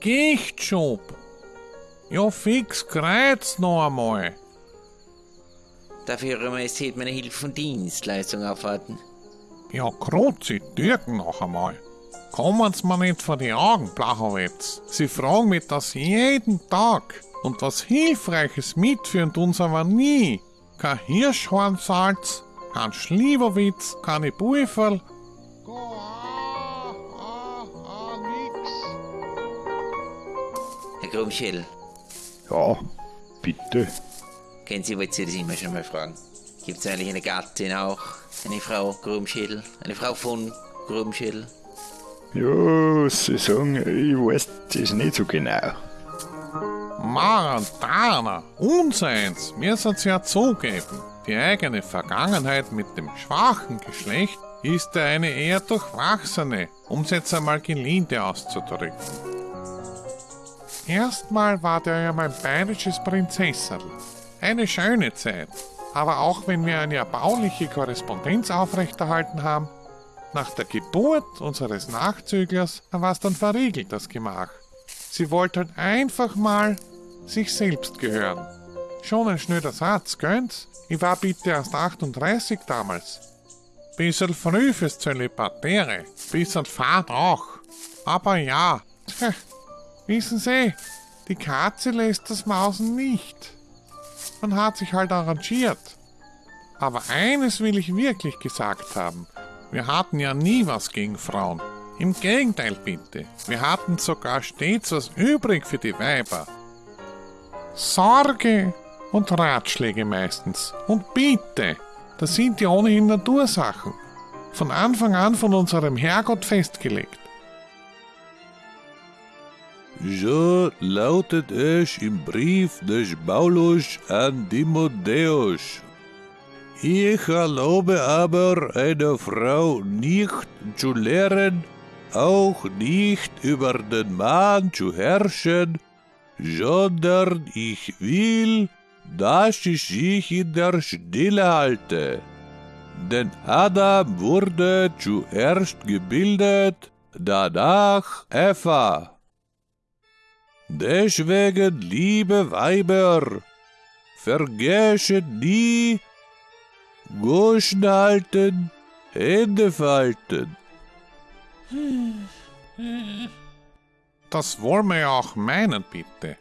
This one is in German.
Gichtschub. Ja, fix, kreuz noch einmal. Darf Ihre Majestät meine Hilfe und Dienstleistung aufwarten? Ja, Kruzzi, Türken noch einmal. Kommen Sie mir nicht vor die Augen, Blachowitz. Sie fragen mich das jeden Tag. Und was Hilfreiches mitführen tun sie aber nie. Kein Hirschhornsalz, kein Schlieberwitz, keine Buiferl. Herr Grumschädel, Ja, bitte. kennen Sie, wollte Sie das immer schon mal fragen. Gibt es eigentlich eine Gattin auch? Eine Frau Grumschädel? Eine Frau von Grumschädel? Ja, Sie sagen, ich weiß das nicht so genau. Marantana, unseins, müssen's ja zugeben. Die eigene Vergangenheit mit dem schwachen Geschlecht ist eine eher durchwachsene, um's jetzt einmal gelinde auszudrücken. Erstmal war der ja mein bayerisches Prinzesserl. Eine schöne Zeit. Aber auch wenn wir eine erbauliche Korrespondenz aufrechterhalten haben, nach der Geburt unseres Nachzüglers war es dann verriegelt, das Gemach. Sie wollte halt einfach mal sich selbst gehören. Schon ein schnöder Satz, gönnt's? Ich war bitte erst 38 damals. Bisschen früh fürs Zölibatäre, bisschen fad auch. Aber ja, wissen Sie, die Katze lässt das Mausen nicht. Man hat sich halt arrangiert. Aber eines will ich wirklich gesagt haben. Wir hatten ja nie was gegen Frauen. Im Gegenteil bitte. Wir hatten sogar stets was übrig für die Weiber. Sorge und Ratschläge meistens. Und bitte, das sind ja ohnehin Natursachen. Von Anfang an von unserem Herrgott festgelegt. So lautet es im Brief des Paulus an Timotheus. Ich erlaube aber einer Frau nicht zu lehren, auch nicht über den Mann zu herrschen, sondern ich will, dass sie sich in der Stille halte. Denn Adam wurde zuerst gebildet, danach Eva. Deswegen, liebe Weiber, vergesst nie, Goschen halten, Hände falten. Das wollen wir auch meinen, bitte.